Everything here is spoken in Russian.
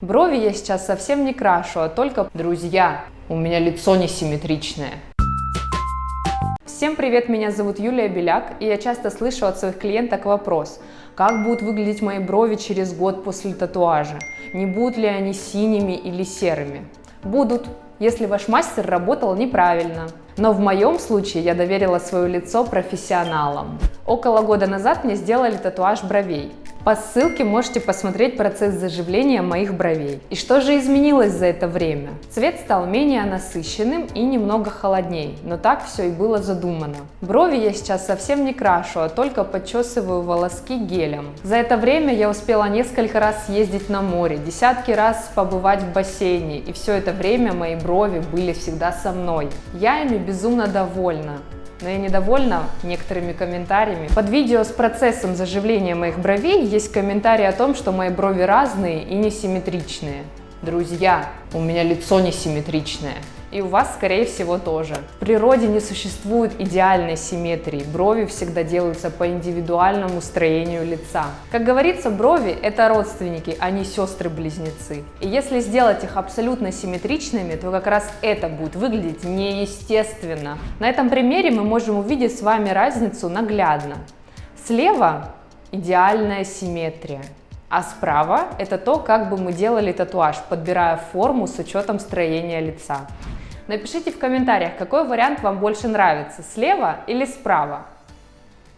Брови я сейчас совсем не крашу, а только друзья. У меня лицо несимметричное. Всем привет, меня зовут Юлия Беляк, и я часто слышу от своих клиенток вопрос, как будут выглядеть мои брови через год после татуажа, не будут ли они синими или серыми. Будут, если ваш мастер работал неправильно. Но в моем случае я доверила свое лицо профессионалам. Около года назад мне сделали татуаж бровей. По ссылке можете посмотреть процесс заживления моих бровей. И что же изменилось за это время? Цвет стал менее насыщенным и немного холодней, но так все и было задумано. Брови я сейчас совсем не крашу, а только подчесываю волоски гелем. За это время я успела несколько раз ездить на море, десятки раз побывать в бассейне, и все это время мои брови были всегда со мной. Я ими безумно довольна но я недовольна некоторыми комментариями. Под видео с процессом заживления моих бровей есть комментарий о том, что мои брови разные и несимметричные. Друзья, у меня лицо несимметричное. И у вас, скорее всего, тоже. В природе не существует идеальной симметрии. Брови всегда делаются по индивидуальному строению лица. Как говорится, брови – это родственники, а не сестры-близнецы. И если сделать их абсолютно симметричными, то как раз это будет выглядеть неестественно. На этом примере мы можем увидеть с вами разницу наглядно. Слева идеальная симметрия. А справа это то, как бы мы делали татуаж, подбирая форму с учетом строения лица. Напишите в комментариях, какой вариант вам больше нравится, слева или справа.